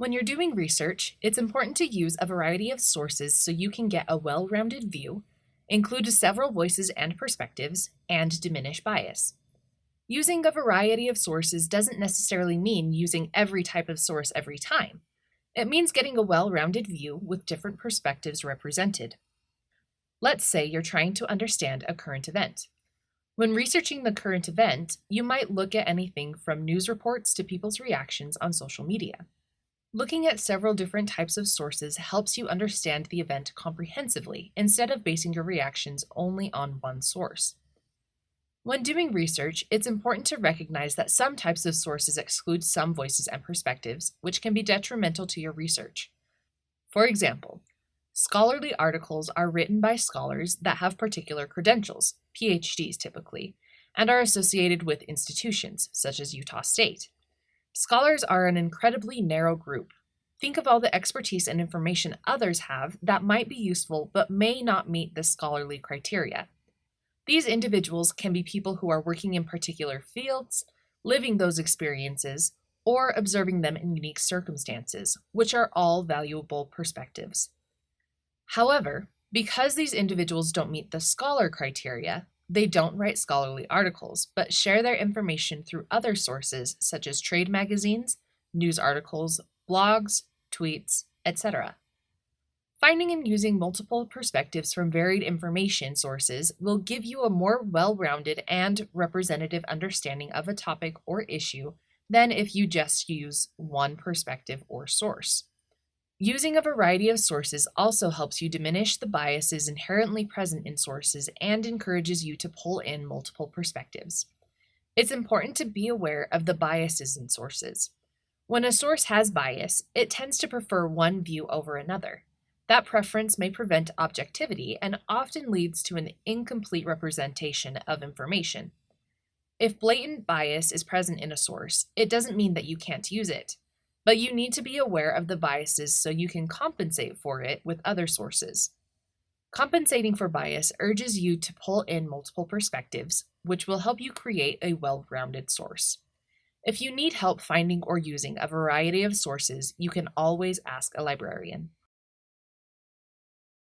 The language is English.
When you're doing research, it's important to use a variety of sources so you can get a well-rounded view, include several voices and perspectives, and diminish bias. Using a variety of sources doesn't necessarily mean using every type of source every time. It means getting a well-rounded view with different perspectives represented. Let's say you're trying to understand a current event. When researching the current event, you might look at anything from news reports to people's reactions on social media. Looking at several different types of sources helps you understand the event comprehensively instead of basing your reactions only on one source. When doing research, it's important to recognize that some types of sources exclude some voices and perspectives, which can be detrimental to your research. For example, scholarly articles are written by scholars that have particular credentials, PhDs typically, and are associated with institutions, such as Utah State. Scholars are an incredibly narrow group. Think of all the expertise and information others have that might be useful but may not meet the scholarly criteria. These individuals can be people who are working in particular fields, living those experiences, or observing them in unique circumstances, which are all valuable perspectives. However, because these individuals don't meet the scholar criteria, they don't write scholarly articles, but share their information through other sources such as trade magazines, news articles, blogs, tweets, etc. Finding and using multiple perspectives from varied information sources will give you a more well-rounded and representative understanding of a topic or issue than if you just use one perspective or source. Using a variety of sources also helps you diminish the biases inherently present in sources and encourages you to pull in multiple perspectives. It's important to be aware of the biases in sources. When a source has bias, it tends to prefer one view over another. That preference may prevent objectivity and often leads to an incomplete representation of information. If blatant bias is present in a source, it doesn't mean that you can't use it, but you need to be aware of the biases so you can compensate for it with other sources. Compensating for bias urges you to pull in multiple perspectives, which will help you create a well-rounded source. If you need help finding or using a variety of sources, you can always ask a librarian.